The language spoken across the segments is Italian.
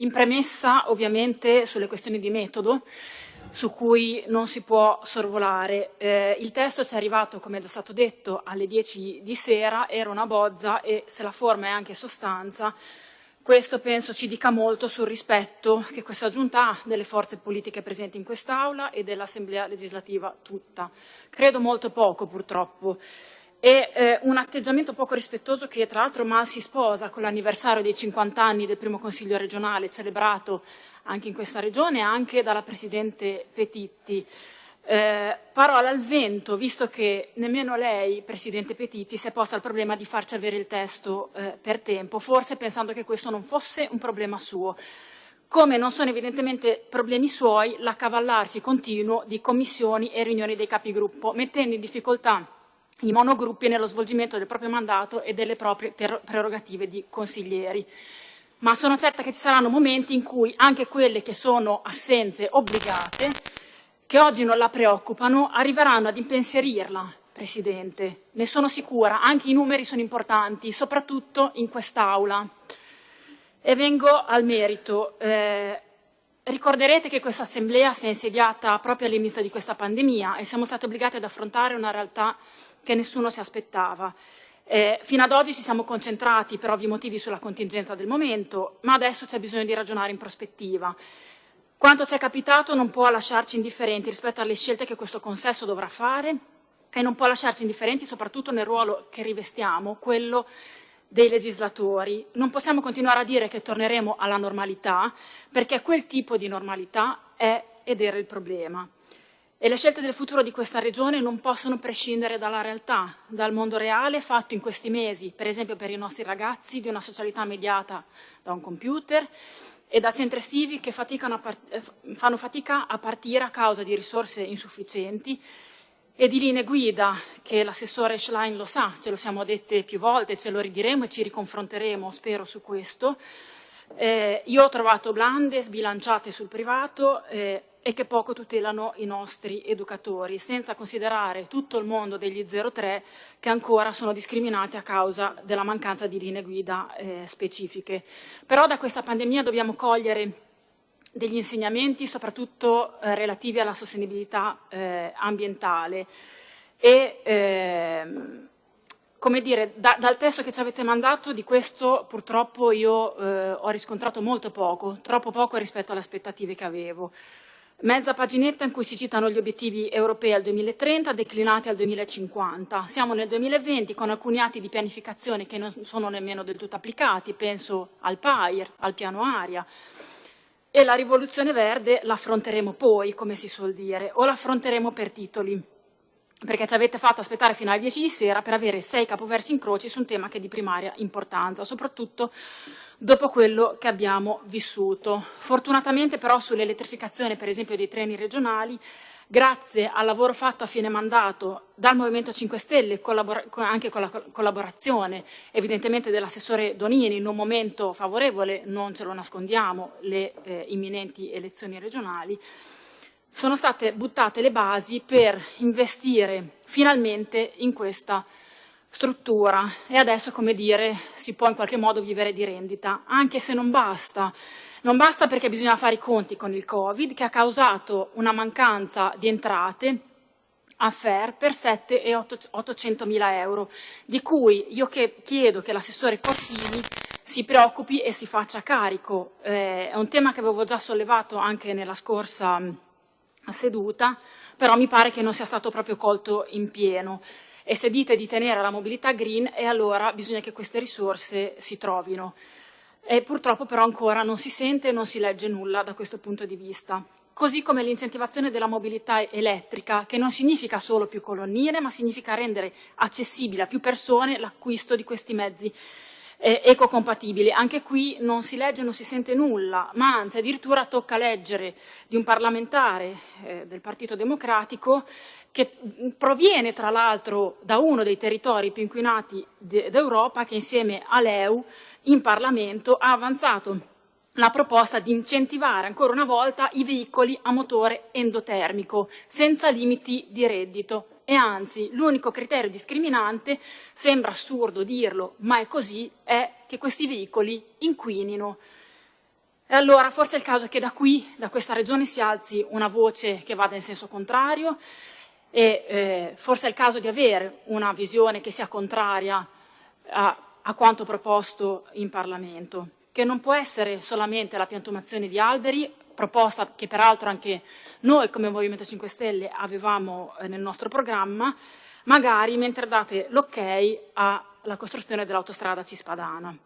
In premessa, ovviamente, sulle questioni di metodo, su cui non si può sorvolare. Eh, il testo ci è arrivato, come è già stato detto, alle 10 di sera, era una bozza e se la forma è anche sostanza, questo penso ci dica molto sul rispetto che questa Giunta ha delle forze politiche presenti in quest'Aula e dell'Assemblea legislativa tutta. Credo molto poco, purtroppo e eh, un atteggiamento poco rispettoso che tra l'altro mal si sposa con l'anniversario dei 50 anni del primo Consiglio regionale celebrato anche in questa regione e anche dalla Presidente Petitti. Eh, parola al vento, visto che nemmeno lei, Presidente Petitti, si è posta il problema di farci avere il testo eh, per tempo, forse pensando che questo non fosse un problema suo come non sono evidentemente problemi suoi l'accavallarsi continuo di commissioni e riunioni dei capigruppo, mettendo in difficoltà i monogruppi nello svolgimento del proprio mandato e delle proprie prerogative di consiglieri. Ma sono certa che ci saranno momenti in cui anche quelle che sono assenze obbligate, che oggi non la preoccupano, arriveranno ad impensierirla, Presidente. Ne sono sicura, anche i numeri sono importanti, soprattutto in quest'Aula. E vengo al merito. Eh, ricorderete che questa Assemblea si è insediata proprio all'inizio di questa pandemia e siamo stati obbligati ad affrontare una realtà che nessuno si aspettava. Eh, fino ad oggi ci siamo concentrati per ovvi motivi sulla contingenza del momento, ma adesso c'è bisogno di ragionare in prospettiva. Quanto ci è capitato non può lasciarci indifferenti rispetto alle scelte che questo consesso dovrà fare e non può lasciarci indifferenti soprattutto nel ruolo che rivestiamo, quello dei legislatori. Non possiamo continuare a dire che torneremo alla normalità, perché quel tipo di normalità è ed era il problema. E le scelte del futuro di questa regione non possono prescindere dalla realtà, dal mondo reale fatto in questi mesi, per esempio per i nostri ragazzi, di una socialità mediata da un computer e da centri estivi che eh, fanno fatica a partire a causa di risorse insufficienti e di linee guida che l'assessore Schlein lo sa, ce lo siamo dette più volte, ce lo ridiremo e ci riconfronteremo, spero, su questo. Eh, io ho trovato blande, sbilanciate sul privato, eh, e che poco tutelano i nostri educatori, senza considerare tutto il mondo degli 03 che ancora sono discriminati a causa della mancanza di linee guida eh, specifiche. Però da questa pandemia dobbiamo cogliere degli insegnamenti soprattutto eh, relativi alla sostenibilità eh, ambientale e ehm, come dire, da, dal testo che ci avete mandato di questo purtroppo io eh, ho riscontrato molto poco, troppo poco rispetto alle aspettative che avevo. Mezza paginetta in cui si citano gli obiettivi europei al 2030 declinati al 2050. Siamo nel 2020 con alcuni atti di pianificazione che non sono nemmeno del tutto applicati, penso al PAIR, al piano aria. E la rivoluzione verde l'affronteremo poi, come si suol dire, o l'affronteremo per titoli perché ci avete fatto aspettare fino alle 10 di sera per avere sei capoversi in croce su un tema che è di primaria importanza, soprattutto dopo quello che abbiamo vissuto. Fortunatamente però sull'elettrificazione, per esempio, dei treni regionali, grazie al lavoro fatto a fine mandato dal Movimento 5 Stelle, anche con la collaborazione evidentemente dell'assessore Donini in un momento favorevole, non ce lo nascondiamo, le eh, imminenti elezioni regionali, sono state buttate le basi per investire finalmente in questa struttura e adesso, come dire, si può in qualche modo vivere di rendita, anche se non basta. Non basta perché bisogna fare i conti con il Covid che ha causato una mancanza di entrate a FER per 7 e 800 mila euro, di cui io che chiedo che l'assessore Corsini si preoccupi e si faccia carico. Eh, è un tema che avevo già sollevato anche nella scorsa seduta, però mi pare che non sia stato proprio colto in pieno. E se dite di tenere la mobilità green, e allora bisogna che queste risorse si trovino. E purtroppo però ancora non si sente e non si legge nulla da questo punto di vista. Così come l'incentivazione della mobilità elettrica, che non significa solo più colonnine, ma significa rendere accessibile a più persone l'acquisto di questi mezzi eh, ecocompatibili. Anche qui non si legge, non si sente nulla, ma anzi addirittura tocca leggere di un parlamentare eh, del Partito Democratico che proviene tra l'altro da uno dei territori più inquinati d'Europa che insieme all'EU in Parlamento ha avanzato la proposta di incentivare ancora una volta i veicoli a motore endotermico senza limiti di reddito e anzi l'unico criterio discriminante, sembra assurdo dirlo, ma è così, è che questi veicoli inquinino. E allora forse è il caso che da qui, da questa regione, si alzi una voce che vada in senso contrario e eh, forse è il caso di avere una visione che sia contraria a, a quanto proposto in Parlamento, che non può essere solamente la piantumazione di alberi, proposta che peraltro anche noi come Movimento 5 Stelle avevamo eh, nel nostro programma, magari mentre date l'ok alla costruzione dell'autostrada Cispadana.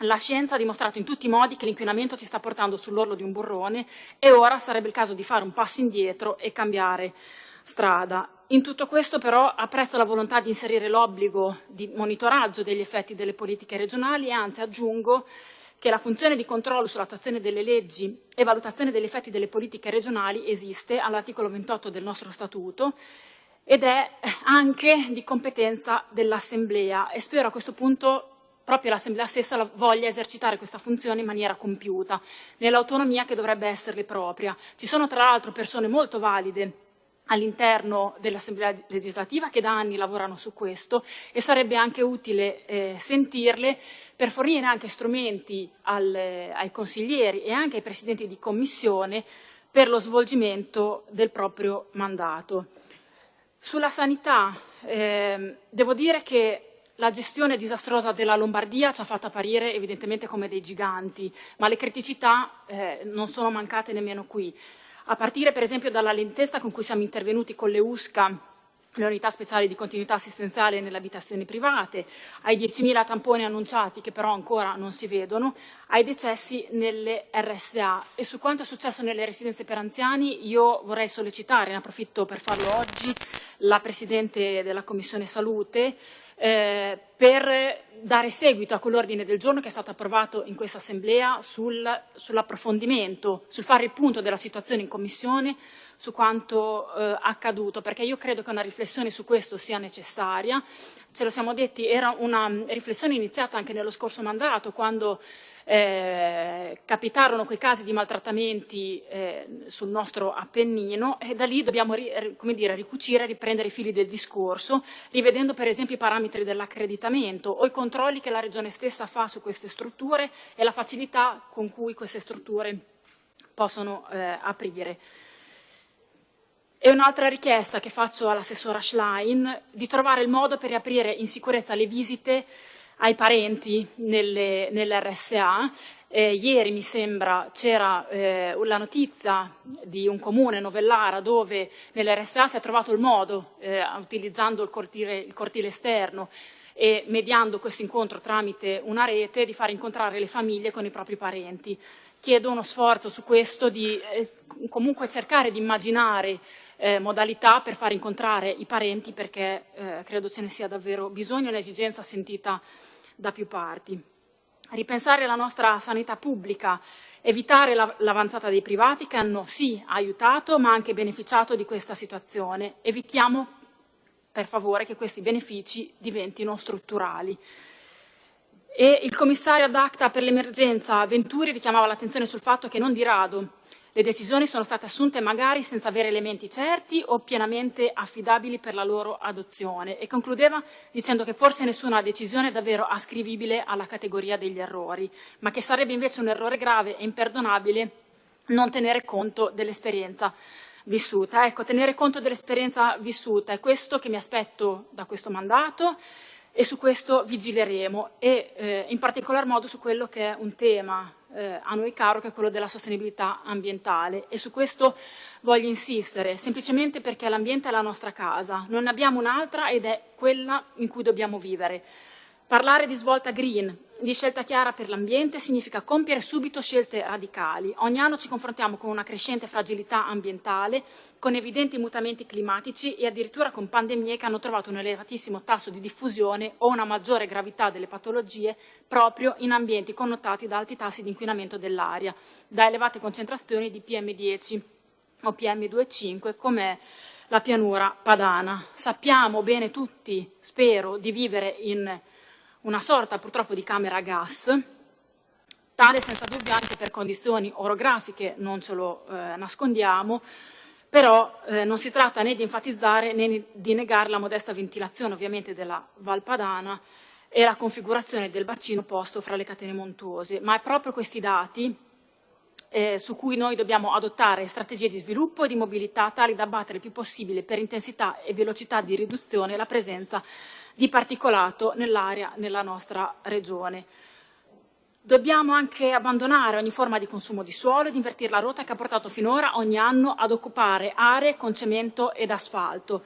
La scienza ha dimostrato in tutti i modi che l'inquinamento ci sta portando sull'orlo di un burrone e ora sarebbe il caso di fare un passo indietro e cambiare strada. In tutto questo però apprezzo la volontà di inserire l'obbligo di monitoraggio degli effetti delle politiche regionali e anzi aggiungo che la funzione di controllo sull'attuazione delle leggi e valutazione degli effetti delle politiche regionali esiste all'articolo 28 del nostro Statuto ed è anche di competenza dell'Assemblea e spero a questo punto proprio l'Assemblea stessa voglia esercitare questa funzione in maniera compiuta, nell'autonomia che dovrebbe esserle propria. Ci sono tra l'altro persone molto valide all'interno dell'Assemblea legislativa che da anni lavorano su questo e sarebbe anche utile eh, sentirle per fornire anche strumenti al, ai consiglieri e anche ai presidenti di commissione per lo svolgimento del proprio mandato. Sulla sanità eh, devo dire che la gestione disastrosa della Lombardia ci ha fatto apparire evidentemente come dei giganti, ma le criticità eh, non sono mancate nemmeno qui. A partire per esempio dalla lentezza con cui siamo intervenuti con le USCA le unità speciali di continuità assistenziale nelle abitazioni private, ai 10.000 tamponi annunciati che però ancora non si vedono, ai decessi nelle RSA. E su quanto è successo nelle residenze per anziani io vorrei sollecitare, ne approfitto per farlo oggi, la Presidente della Commissione Salute, eh, per dare seguito a quell'ordine del giorno che è stato approvato in questa Assemblea sul, sull'approfondimento, sul fare il punto della situazione in Commissione su quanto eh, accaduto, perché io credo che una riflessione su questo sia necessaria. Ce lo siamo detti, era una riflessione iniziata anche nello scorso mandato, quando eh, capitarono quei casi di maltrattamenti eh, sul nostro Appennino e da lì dobbiamo come dire, ricucire riprendere i fili del discorso, rivedendo per esempio i parametri dell'accreditamento o i controlli che la Regione stessa fa su queste strutture e la facilità con cui queste strutture possono eh, aprire. E un'altra richiesta che faccio all'assessora Schlein di trovare il modo per riaprire in sicurezza le visite ai parenti nell'RSA. Eh, ieri mi sembra c'era eh, la notizia di un comune, Novellara, dove nell'RSA si è trovato il modo, eh, utilizzando il cortile, il cortile esterno e mediando questo incontro tramite una rete, di far incontrare le famiglie con i propri parenti. Chiedo uno sforzo su questo di eh, comunque cercare di immaginare eh, modalità per far incontrare i parenti perché eh, credo ce ne sia davvero bisogno e un'esigenza sentita da più parti. Ripensare la nostra sanità pubblica, evitare l'avanzata dei privati che hanno sì aiutato ma anche beneficiato di questa situazione. Evitiamo per favore che questi benefici diventino strutturali. E il commissario ad acta per l'emergenza Venturi richiamava l'attenzione sul fatto che non di rado. Le decisioni sono state assunte magari senza avere elementi certi o pienamente affidabili per la loro adozione. E concludeva dicendo che forse nessuna decisione è davvero ascrivibile alla categoria degli errori, ma che sarebbe invece un errore grave e imperdonabile non tenere conto dell'esperienza vissuta. Ecco, tenere conto dell'esperienza vissuta è questo che mi aspetto da questo mandato e su questo vigileremo e eh, in particolar modo su quello che è un tema eh, a noi caro che è quello della sostenibilità ambientale e su questo voglio insistere, semplicemente perché l'ambiente è la nostra casa, non ne abbiamo un'altra ed è quella in cui dobbiamo vivere. Parlare di svolta green, di scelta chiara per l'ambiente, significa compiere subito scelte radicali. Ogni anno ci confrontiamo con una crescente fragilità ambientale, con evidenti mutamenti climatici e addirittura con pandemie che hanno trovato un elevatissimo tasso di diffusione o una maggiore gravità delle patologie proprio in ambienti connotati da alti tassi di inquinamento dell'aria, da elevate concentrazioni di PM10 o PM2,5 come la pianura padana. Sappiamo bene tutti, spero, di vivere in una sorta purtroppo di camera a gas, tale senza dubbio anche per condizioni orografiche, non ce lo eh, nascondiamo, però eh, non si tratta né di enfatizzare né di negare la modesta ventilazione ovviamente della Valpadana e la configurazione del bacino posto fra le catene montuose, ma è proprio questi dati eh, su cui noi dobbiamo adottare strategie di sviluppo e di mobilità tali da abbattere il più possibile per intensità e velocità di riduzione la presenza di particolato nell'area nella nostra regione. Dobbiamo anche abbandonare ogni forma di consumo di suolo ed invertire la rotta che ha portato finora ogni anno ad occupare aree con cemento ed asfalto.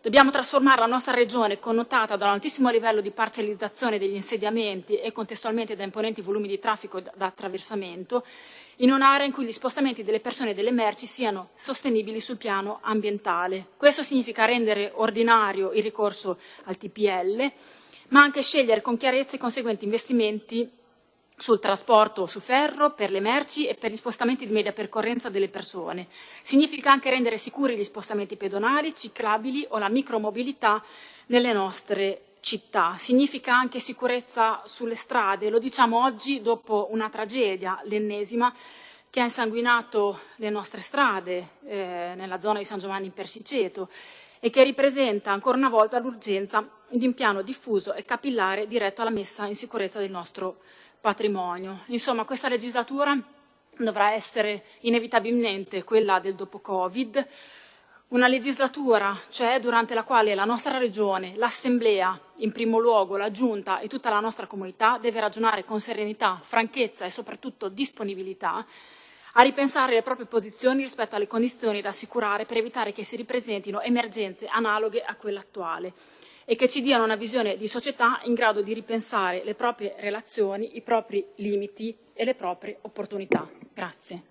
Dobbiamo trasformare la nostra regione, connotata da un altissimo livello di parcellizzazione degli insediamenti e contestualmente da imponenti volumi di traffico da attraversamento, in un'area in cui gli spostamenti delle persone e delle merci siano sostenibili sul piano ambientale. Questo significa rendere ordinario il ricorso al TPL, ma anche scegliere con chiarezza i conseguenti investimenti sul trasporto su ferro, per le merci e per gli spostamenti di media percorrenza delle persone. Significa anche rendere sicuri gli spostamenti pedonali, ciclabili o la micromobilità nelle nostre città. Significa anche sicurezza sulle strade, lo diciamo oggi dopo una tragedia, l'ennesima, che ha insanguinato le nostre strade eh, nella zona di San Giovanni in Persiceto e che ripresenta ancora una volta l'urgenza di un piano diffuso e capillare diretto alla messa in sicurezza del nostro patrimonio. Insomma, questa legislatura dovrà essere inevitabilmente quella del dopo Covid, una legislatura, cioè durante la quale la nostra Regione, l'Assemblea, in primo luogo la Giunta e tutta la nostra comunità deve ragionare con serenità, franchezza e soprattutto disponibilità a ripensare le proprie posizioni rispetto alle condizioni da assicurare per evitare che si ripresentino emergenze analoghe a quella attuale e che ci diano una visione di società in grado di ripensare le proprie relazioni, i propri limiti e le proprie opportunità. Grazie.